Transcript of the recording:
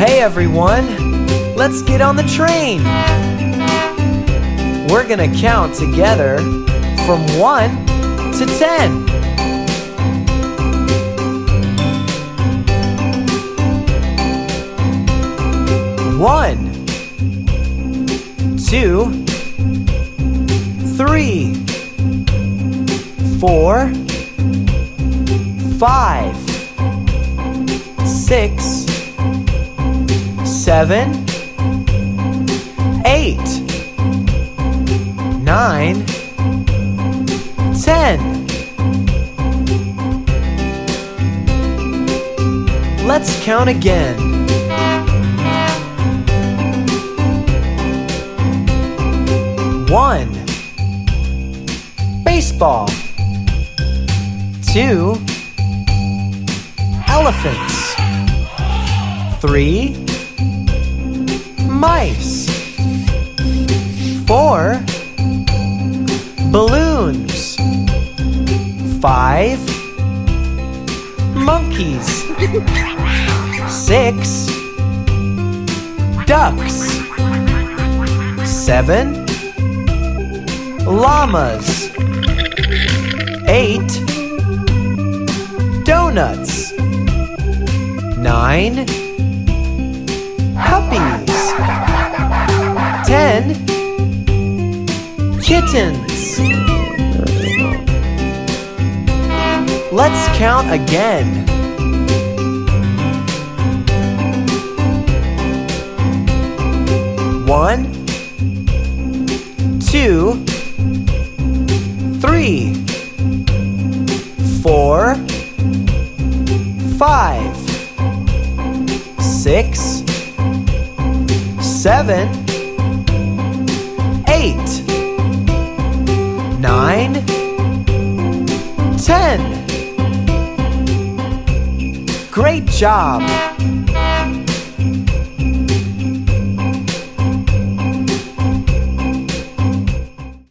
Hey everyone, let's get on the train. We're gonna count together from 1 to 10. One, two, three, four, five, six, seven, eight, nine, ten. Let's count again. One, baseball. Two, elephants. Three, mice. Four, balloons. Five, monkeys. Six, ducks. Seven, llamas. Eight, donuts. Nine, Ten, kittens. Let's count again. One, two, three, four, five, six, seven, Great job!